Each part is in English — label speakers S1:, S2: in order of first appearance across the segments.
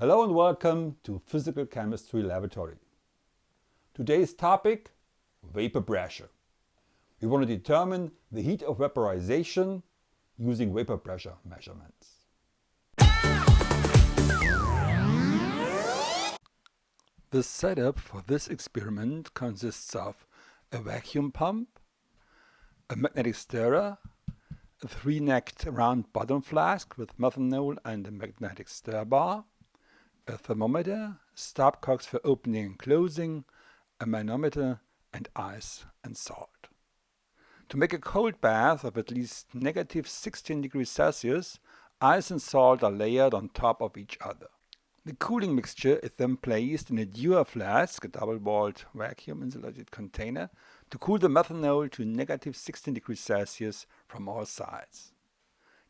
S1: Hello and welcome to Physical Chemistry Laboratory. Today's topic, vapor pressure. We want to determine the heat of vaporization using vapor pressure measurements. The setup for this experiment consists of a vacuum pump, a magnetic stirrer, a three-necked round bottom flask with methanol and a magnetic stir bar, a thermometer, stopcocks for opening and closing, a manometer, and ice and salt. To make a cold bath of at least negative 16 degrees Celsius, ice and salt are layered on top of each other. The cooling mixture is then placed in a Dewar flask, a double-walled vacuum insulated container, to cool the methanol to negative 16 degrees Celsius from all sides.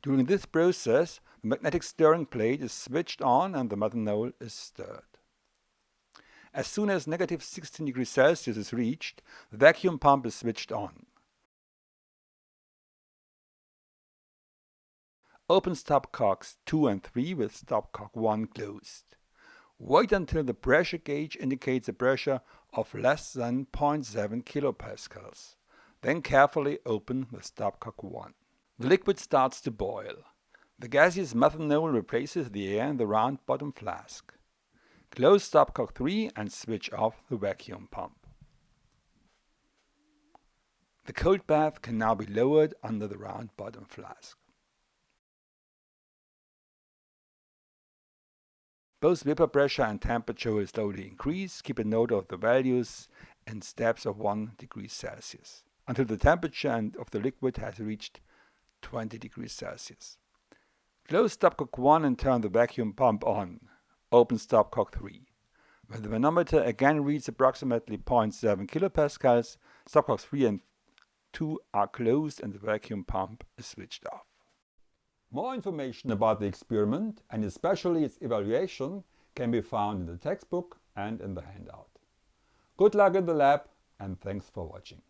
S1: During this process, the magnetic stirring plate is switched on and the mother methanol is stirred. As soon as negative 16 degrees Celsius is reached, the vacuum pump is switched on. Open stopcocks 2 and 3 with stopcock 1 closed. Wait until the pressure gauge indicates a pressure of less than 0.7 kilopascals. Then carefully open the stopcock 1. The liquid starts to boil. The gaseous methanol replaces the air in the round bottom flask. Close stopcock 3 and switch off the vacuum pump. The cold bath can now be lowered under the round bottom flask. Both vapor pressure and temperature will slowly increase. Keep a note of the values in steps of 1 degree Celsius until the temperature of the liquid has reached 20 degrees Celsius. Close stopcock 1 and turn the vacuum pump on. Open stopcock 3. When the manometer again reads approximately 0.7 kilopascals, stopcocks 3 and 2 are closed and the vacuum pump is switched off. More information about the experiment and especially its evaluation can be found in the textbook and in the handout. Good luck in the lab and thanks for watching.